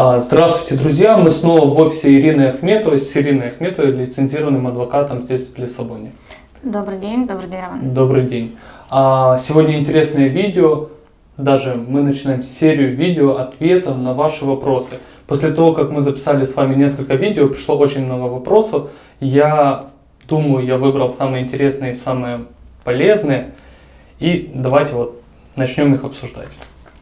А, здравствуйте, друзья! Мы снова в офисе Ирины Ахметовой с Ириной Ахметовой, лицензированным адвокатом здесь, в Лиссабоне. Добрый день, добрый день, Роман. Добрый день. А, сегодня интересное видео, даже мы начинаем серию видео ответов на ваши вопросы. После того, как мы записали с вами несколько видео, пришло очень много вопросов. Я думаю, я выбрал самые интересные и самые полезные. И давайте вот начнем их обсуждать.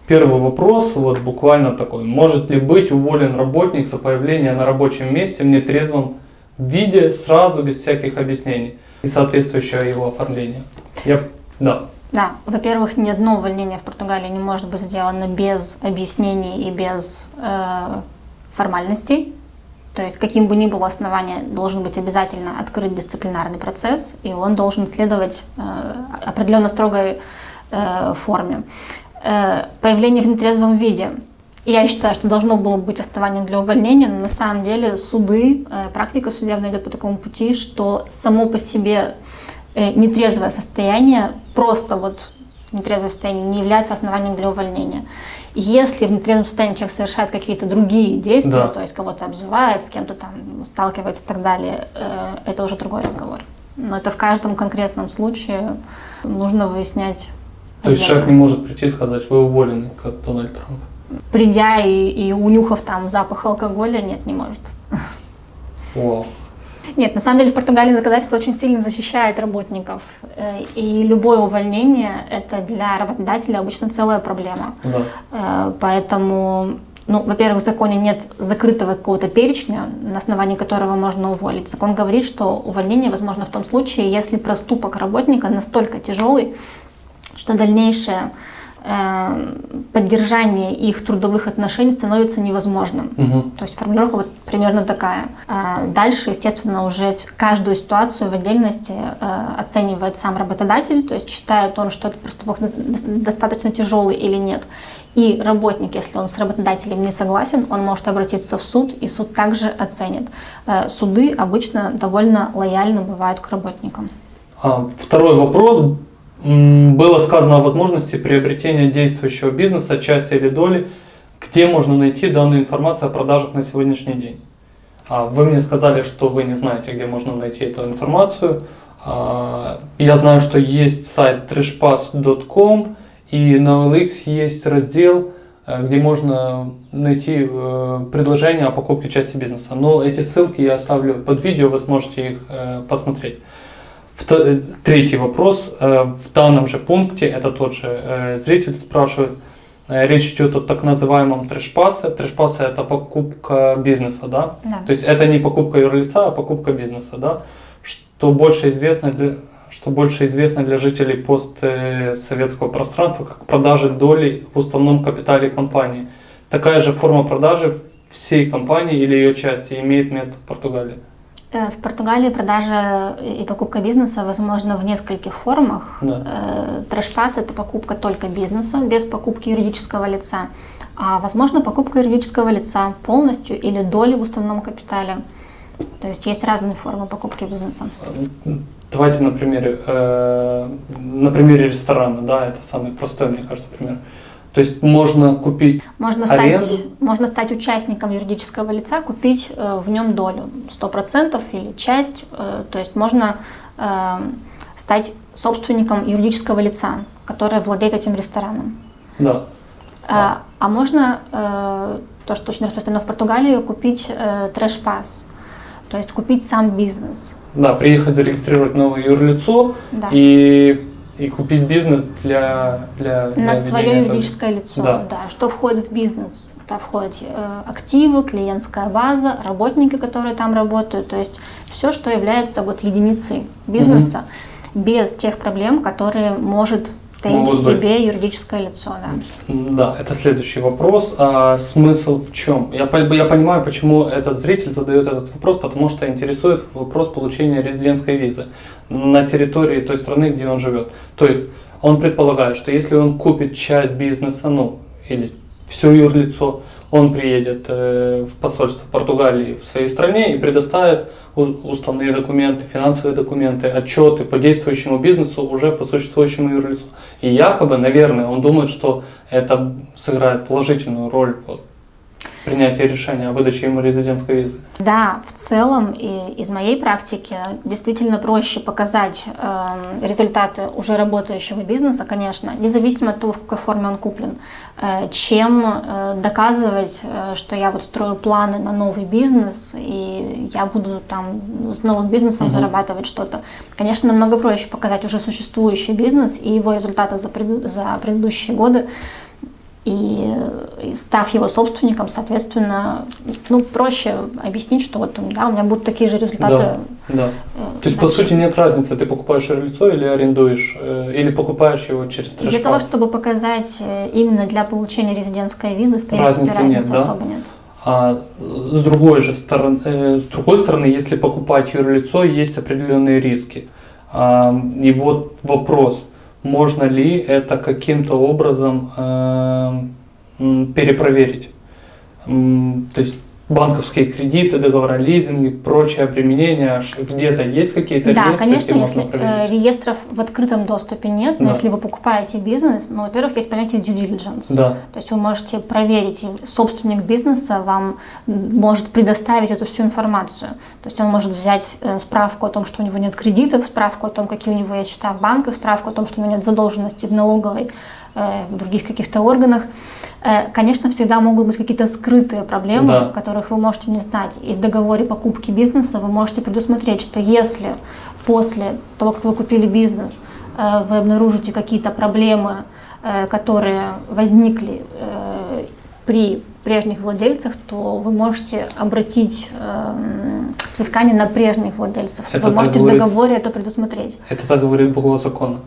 Первый вопрос, вот буквально такой. Может ли быть уволен работник за появление на рабочем месте в нетрезвом виде сразу, без всяких объяснений и соответствующее его оформление? Я, да. Да, во-первых, ни одно увольнение в Португалии не может быть сделано без объяснений и без э, формальностей. То есть, каким бы ни было основание, должен быть обязательно открыт дисциплинарный процесс, и он должен следовать э, определенно строгой э, форме. Э, появление в нетрезвом виде. Я считаю, что должно было быть основанием для увольнения, но на самом деле суды, э, практика судебная идет по такому пути, что само по себе э, нетрезвое состояние, просто вот нетрезвое состояние не является основанием для увольнения. Если в нетрезвом состоянии человек совершает какие-то другие действия, да. то есть кого-то обзывает, с кем-то там сталкивается и так далее, это уже другой разговор. Но это в каждом конкретном случае нужно выяснять то есть шеф не может прийти и сказать, вы уволены, как Дональд Трамп? Придя и, и унюхав там запах алкоголя, нет, не может. Вау. Нет, на самом деле в Португалии законодательство очень сильно защищает работников. Э, и любое увольнение – это для работодателя обычно целая проблема. Да. Э, поэтому, ну, во-первых, в законе нет закрытого какого-то перечня, на основании которого можно уволить. Закон говорит, что увольнение возможно в том случае, если проступок работника настолько тяжелый, что дальнейшее э, поддержание их трудовых отношений становится невозможным. Угу. То есть формулировка вот примерно такая. Э, дальше, естественно, уже каждую ситуацию в отдельности э, оценивает сам работодатель, то есть считает он, что этот проступок достаточно тяжелый или нет. И работник, если он с работодателем не согласен, он может обратиться в суд, и суд также оценит. Суды обычно довольно лояльно бывают к работникам. А, второй вопрос было сказано о возможности приобретения действующего бизнеса, части или доли. Где можно найти данную информацию о продажах на сегодняшний день? А, вы мне сказали, что вы не знаете, где можно найти эту информацию. А, я знаю, что есть сайт trashpass.com и на OLX есть раздел, э, где можно найти э, предложение о покупке части бизнеса. Но эти ссылки я оставлю под видео, вы сможете их э, посмотреть. Третий вопрос. Э, в данном же пункте, это тот же э, зритель спрашивает, э, речь идет о так называемом трэшпасе. Трэшпасе это покупка бизнеса, да? да? То есть это не покупка юрлица, а покупка бизнеса, да? Что больше известно для, что больше известно для жителей постсоветского пространства, как продажи доли в уставном капитале компании. Такая же форма продажи всей компании или ее части имеет место в Португалии. Э, в Португалии продажа и покупка бизнеса возможна в нескольких формах. Да. Э, Трэшфас – это покупка только бизнеса, без покупки юридического лица. А возможно покупка юридического лица полностью или доли в уставном капитале. То есть есть разные формы покупки бизнеса. Давайте на примере, э, на примере ресторана, да, это самый простой, мне кажется, пример. То есть можно купить можно аренду? Стать, можно стать участником юридического лица, купить э, в нем долю 100% или часть. Э, то есть можно э, стать собственником юридического лица, которое владеет этим рестораном. Да. А, а можно, э, то, что очень распространено в Португалии, купить э, трэш-пас, то есть купить сам бизнес. Да, приехать зарегистрировать новое юрлицо да. и и купить бизнес для... для, для На свое юридическое этого. лицо, да. да. Что входит в бизнес? Туда входят э, активы, клиентская база, работники, которые там работают, то есть все, что является вот единицей бизнеса, угу. без тех проблем, которые может таить в себе быть. юридическое лицо. Да. да, это следующий вопрос. А смысл в чем? Я, я понимаю, почему этот зритель задает этот вопрос, потому что интересует вопрос получения резидентской визы на территории той страны, где он живет. То есть он предполагает, что если он купит часть бизнеса, ну или все юрлицо, он приедет э, в посольство Португалии в своей стране и предоставит уставные документы, финансовые документы, отчеты по действующему бизнесу уже по существующему юрлицу. И якобы, наверное, он думает, что это сыграет положительную роль. Принятия решения о выдаче ему резидентской визы? Да, в целом и из моей практики действительно проще показать э, результаты уже работающего бизнеса, конечно, независимо от того, в какой форме он куплен, э, чем э, доказывать, э, что я вот строю планы на новый бизнес и я буду там с новым бизнесом угу. зарабатывать что-то. Конечно, намного проще показать уже существующий бизнес и его результаты за, пред, за предыдущие годы и, став его собственником, соответственно, ну, проще объяснить, что вот да, у меня будут такие же результаты. Да, да. Э, То есть, по сути, нет разницы, ты покупаешь лицо или арендуешь, э, или покупаешь его через трэш Для того, чтобы показать э, именно для получения резидентской визы, в принципе, разницы, разницы нет, особо да? нет. А с другой же стороны, э, с другой стороны, если покупать юрлицо, есть определенные риски. А, и вот вопрос – можно ли это каким-то образом э, перепроверить. То есть банковские кредиты, договора лизинга, прочие обременения, где-то есть какие-то да, реестры, конечно, где если можно э, реестров в открытом доступе нет, но да. если вы покупаете бизнес, ну, во-первых, есть понятие due diligence. Да. То есть вы можете проверить, и собственник бизнеса вам может предоставить эту всю информацию. То есть он может взять э, справку о том, что у него нет кредитов, справку о том, какие у него есть счета в банках, справку о том, что у него нет задолженности в налоговой, в других каких-то органах. Э, конечно, всегда могут быть какие-то скрытые проблемы, да. которых вы можете не знать. И в договоре покупки бизнеса вы можете предусмотреть, что если после того, как вы купили бизнес, э, вы обнаружите какие-то проблемы, э, которые возникли при прежних владельцах, то вы можете обратить взыскание на прежних владельцев. Это вы можете в договоре это предусмотреть. Это так говорит буква закона?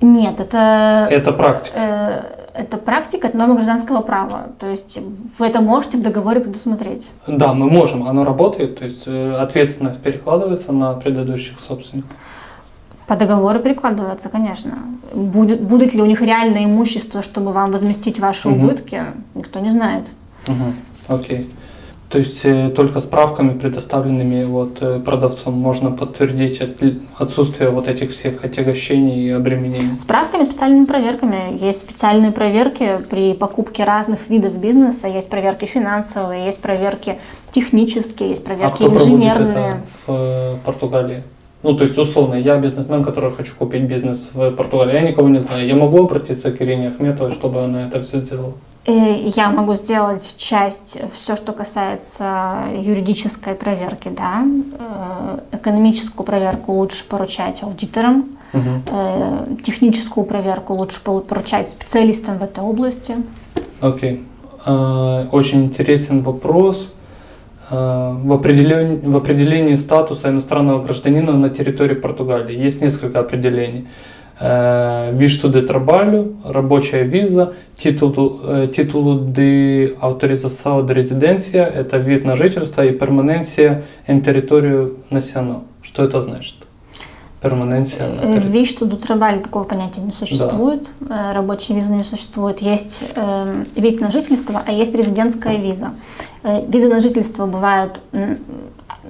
Нет, это... Это практика это практика, это норма гражданского права. То есть вы это можете в договоре предусмотреть. Да, мы можем, оно работает, то есть э, ответственность перекладывается на предыдущих собственников. По договору перекладывается, конечно. Будет, будет ли у них реальное имущество, чтобы вам возместить ваши угу. убытки, никто не знает. Угу. Окей. То есть э, только справками, предоставленными вот, э, продавцом, можно подтвердить отсутствие вот этих всех отягощений и обременений? Справками, специальными проверками. Есть специальные проверки при покупке разных видов бизнеса. Есть проверки финансовые, есть проверки технические, есть проверки а кто инженерные. Это в э, Португалии? Ну, то есть, условно, я бизнесмен, который хочу купить бизнес в Португалии, я никого не знаю. Я могу обратиться к Ирине Ахметовой, чтобы она это все сделала? Я могу сделать часть, все, что касается юридической проверки, да. Э, экономическую проверку лучше поручать аудиторам, угу. техническую проверку лучше поручать специалистам в этой области. Окей. Okay. Очень интересен вопрос. В определении, в определении статуса иностранного гражданина на территории Португалии есть несколько определений. Visto de trabalho, рабочая виза, титул, титул de autorização de residência, это вид на жительство, и перманенция en território nacional. Что это значит? Перманенция на Visto do trabalho такого понятия не существует, да. рабочей визы не существует. Есть э, вид на жительство, а есть резидентская виза. Э, виды на жительство бывают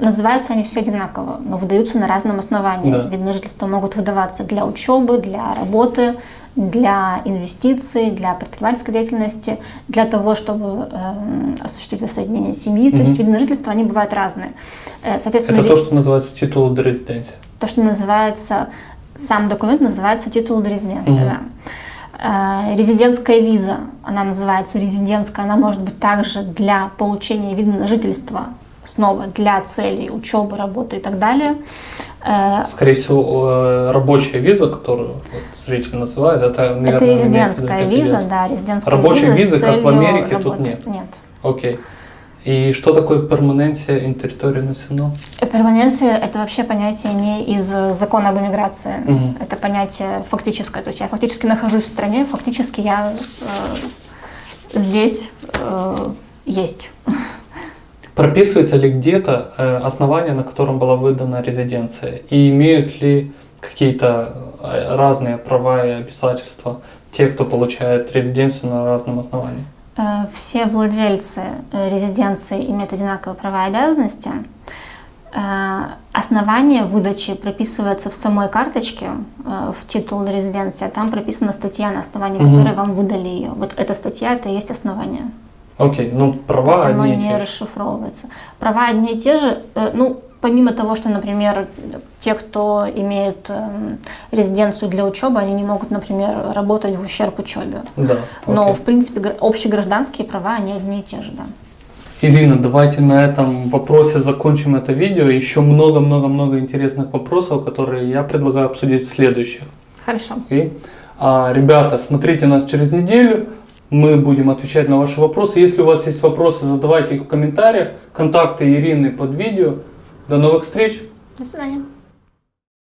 Называются они все одинаково, но выдаются на разном основании. Да. Вид на жительство могут выдаваться для учебы, для работы, для инвестиций, для предпринимательской деятельности, для того, чтобы э, осуществить воссоединение семьи. Угу. То есть виды на жительство, они бывают разные. Э, соответственно, Это то, что называется титул де резиденции? То, что называется, сам документ называется титул де резиденции, угу. да. Э, резидентская виза, она называется резидентская, она может быть также для получения вида на жительство снова для целей учебы, работы и так далее. Э, Скорее всего, э, рабочая виза, которую вот зритель называет, это, наверное, это резидентская виза, да, резидентская Рабочей визы, как в Америке, работы. тут нет? Нет. Окей. И что такое перманенция in territorio nacional? Перманенция – это вообще понятие не из закона об иммиграции. Угу. Это понятие фактическое. То есть я фактически нахожусь в стране, фактически я э, здесь э, есть. Прописывается ли где-то э, основание, на котором была выдана резиденция? И имеют ли какие-то э, разные права и обязательства те, кто получает резиденцию на разном основании? Э, все владельцы резиденции имеют одинаковые права и обязанности. Основание выдачи прописывается в самой карточке, в титул резиденции, а там прописана статья, на основании угу. которой вам выдали ее. Вот эта статья, это и есть основание. Окей, ну права оно одни и те же. расшифровывается. Права одни и те же. э, Ну, помимо того, что, например, те, кто имеет эм, резиденцию для учебы, они не могут, например, работать в ущерб учебе. Да. Но, окей. в принципе, гра- общегражданские права, они одни и те же, да. Ирина, давайте на этом вопросе закончим это видео. Еще много-много-много интересных вопросов, которые я предлагаю обсудить в следующих. Хорошо. Окей? А, ребята, смотрите нас через неделю. Мы будем отвечать на ваши вопросы. Если у вас есть вопросы, задавайте их в комментариях. Контакты Ирины под видео. До новых встреч! До свидания.